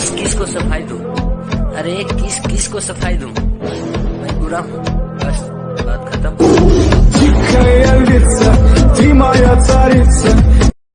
किस किस को सफ़ाई दू? अरे, किस किस को सफ़ाई दूँ? मैं बुरा हूँ। बस, बात खत्म। Моя царица